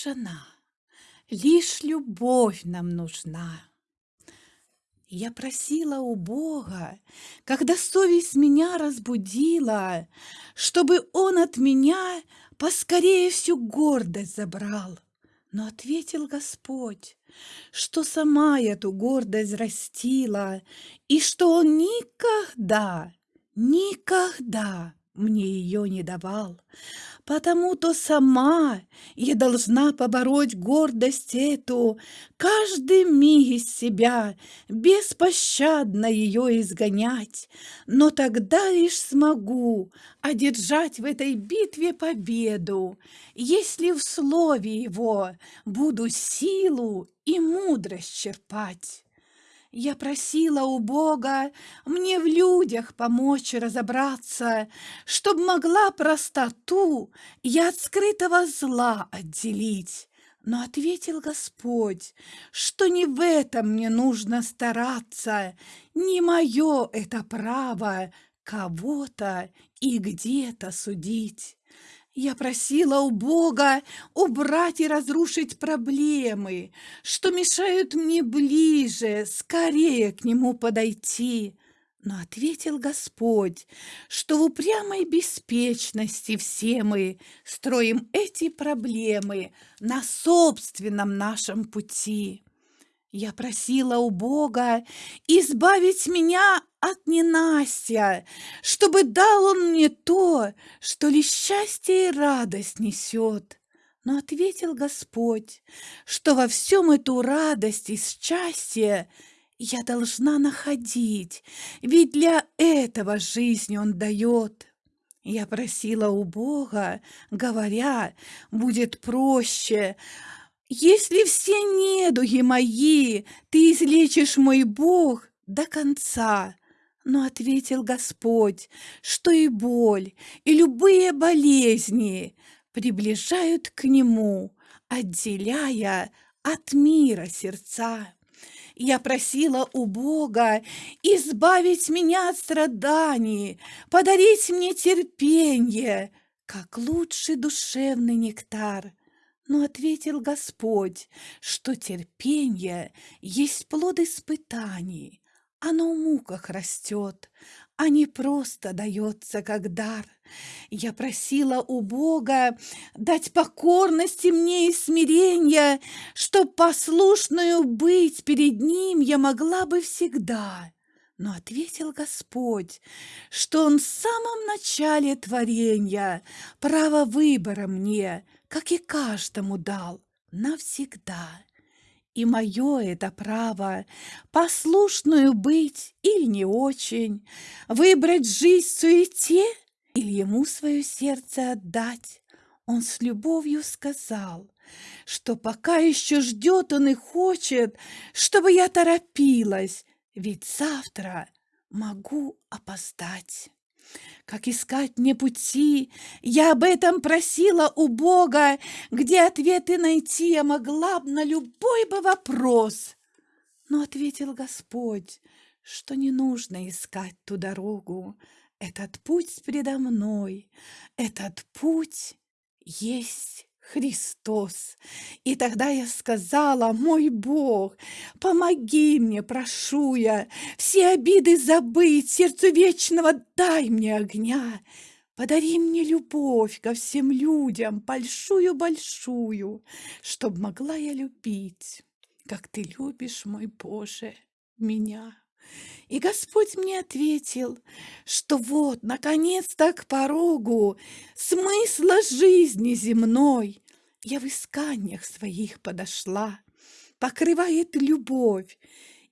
лишь она, лишь любовь нам нужна. Я просила у Бога, когда совесть меня разбудила, чтобы Он от меня поскорее всю гордость забрал. Но ответил Господь, что сама эту гордость растила, и что Он никогда, никогда мне ее не давал, потому-то сама я должна побороть гордость эту, каждый миг из себя, беспощадно ее изгонять, но тогда лишь смогу одержать в этой битве победу, если в слове его буду силу и мудрость черпать. Я просила у Бога мне в людях помочь разобраться, Чтоб могла простоту я от скрытого зла отделить. Но ответил Господь, что не в этом мне нужно стараться, Не мое это право кого-то и где-то судить. Я просила у Бога убрать и разрушить проблемы, что мешают мне ближе, скорее к Нему подойти. Но ответил Господь, что в упрямой беспечности все мы строим эти проблемы на собственном нашем пути. Я просила у Бога избавить меня от ненастья, чтобы дал Он мне то, что лишь счастье и радость несет. Но ответил Господь, что во всем эту радость и счастье я должна находить, ведь для этого жизнь Он дает. Я просила у Бога, говоря, будет проще, если все недуги мои ты излечишь, мой Бог, до конца. Но ответил Господь, что и боль, и любые болезни приближают к Нему, отделяя от мира сердца. Я просила у Бога избавить меня от страданий, подарить мне терпение, как лучший душевный нектар. Но ответил Господь, что терпение есть плод испытаний, оно в муках растет, а не просто дается как дар. Я просила у Бога дать покорности мне и смирения, чтоб послушную быть перед Ним я могла бы всегда. Но ответил Господь, что Он в самом начале творения право выбора мне — как и каждому дал, навсегда. И мое это право послушную быть или не очень, выбрать жизнь суете или ему свое сердце отдать. Он с любовью сказал, что пока еще ждет он и хочет, чтобы я торопилась, ведь завтра могу опоздать как искать мне пути. Я об этом просила у Бога, где ответы найти я могла б на любой бы вопрос. Но ответил Господь, что не нужно искать ту дорогу. Этот путь предо мной, этот путь есть Христос. И тогда я сказала, мой Бог, помоги мне, прошу я, все обиды забыть, сердцу вечного дай мне огня. Подари мне любовь ко всем людям, большую-большую, чтоб могла я любить, как ты любишь, мой Боже, меня. И Господь мне ответил, что вот, наконец-то к порогу смысла жизни земной я в исканиях своих подошла, покрывает любовь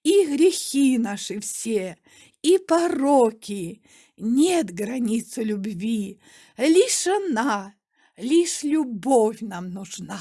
и грехи наши все, и пороки. Нет границы любви, лишь она, лишь любовь нам нужна.